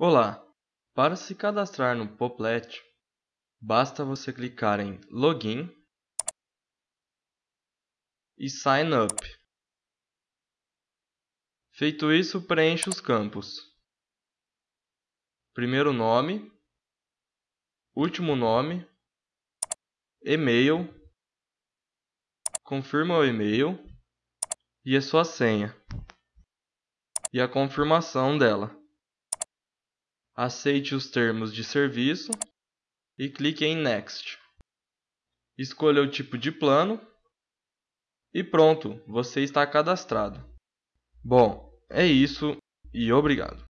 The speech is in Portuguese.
Olá! Para se cadastrar no Poplet, basta você clicar em Login e Sign Up. Feito isso, preencha os campos: primeiro nome, último nome, e-mail, confirma o e-mail e a sua senha e a confirmação dela. Aceite os termos de serviço e clique em Next. Escolha o tipo de plano e pronto, você está cadastrado. Bom, é isso e obrigado.